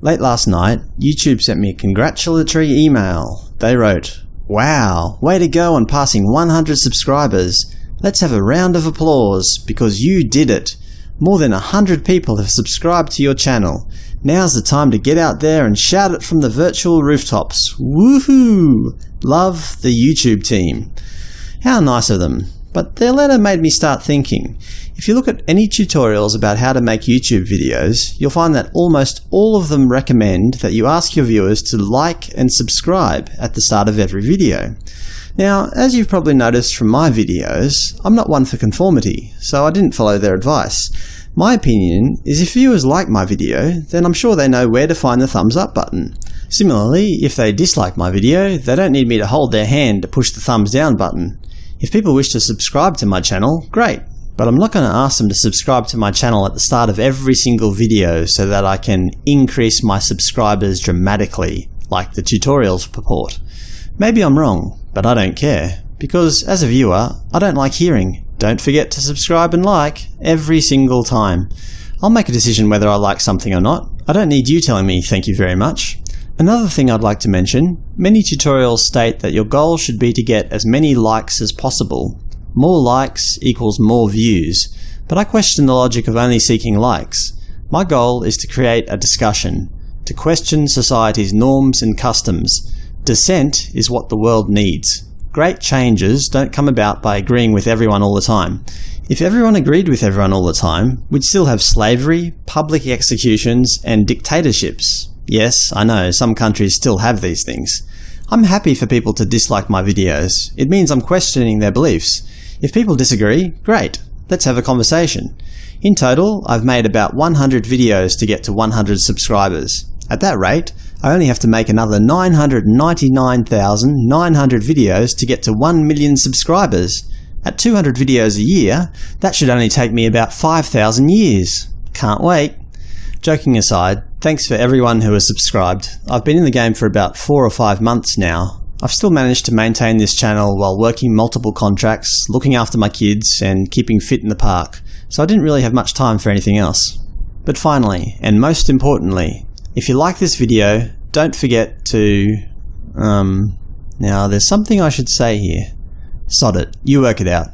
Late last night, YouTube sent me a congratulatory email. They wrote, Wow, way to go on passing 100 subscribers. Let's have a round of applause, because you did it. More than 100 people have subscribed to your channel. Now's the time to get out there and shout it from the virtual rooftops. Woohoo! Love the YouTube team. How nice of them. But their letter made me start thinking. If you look at any tutorials about how to make YouTube videos, you'll find that almost all of them recommend that you ask your viewers to like and subscribe at the start of every video. Now, as you've probably noticed from my videos, I'm not one for conformity, so I didn't follow their advice. My opinion is if viewers like my video, then I'm sure they know where to find the thumbs up button. Similarly, if they dislike my video, they don't need me to hold their hand to push the thumbs down button. If people wish to subscribe to my channel, great, but I'm not going to ask them to subscribe to my channel at the start of every single video so that I can increase my subscribers dramatically, like the tutorials purport. Maybe I'm wrong, but I don't care, because as a viewer, I don't like hearing don't forget to subscribe and like every single time. I'll make a decision whether I like something or not. I don't need you telling me thank you very much. Another thing I'd like to mention, many tutorials state that your goal should be to get as many likes as possible. More likes equals more views, but I question the logic of only seeking likes. My goal is to create a discussion, to question society's norms and customs. Dissent is what the world needs. Great changes don't come about by agreeing with everyone all the time. If everyone agreed with everyone all the time, we'd still have slavery, public executions, and dictatorships. Yes, I know, some countries still have these things. I'm happy for people to dislike my videos. It means I'm questioning their beliefs. If people disagree, great. Let's have a conversation. In total, I've made about 100 videos to get to 100 subscribers. At that rate, I only have to make another 999,900 videos to get to 1 million subscribers. At 200 videos a year, that should only take me about 5,000 years. Can't wait. Joking aside, thanks for everyone who has subscribed. I've been in the game for about 4 or 5 months now. I've still managed to maintain this channel while working multiple contracts, looking after my kids, and keeping fit in the park, so I didn't really have much time for anything else. But finally, and most importantly, if you like this video, don't forget to... Um, now, there's something I should say here. Sod it. You work it out.